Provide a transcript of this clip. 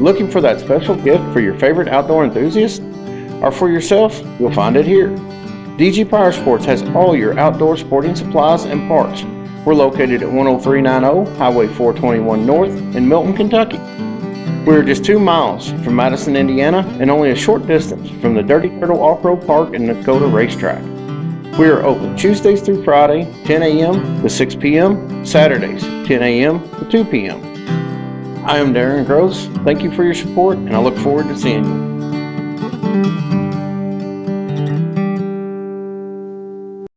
Looking for that special gift for your favorite outdoor enthusiast? Or for yourself? You'll find it here. DG Power Sports has all your outdoor sporting supplies and parts. We're located at 10390 Highway 421 North in Milton, Kentucky. We're just two miles from Madison, Indiana, and only a short distance from the Dirty Turtle Off-Road Park and Dakota Racetrack. We are open Tuesdays through Friday, 10 a.m. to 6 p.m., Saturdays, 10 a.m. to 2 p.m. I am Darren Gross. Thank you for your support, and I look forward to seeing you.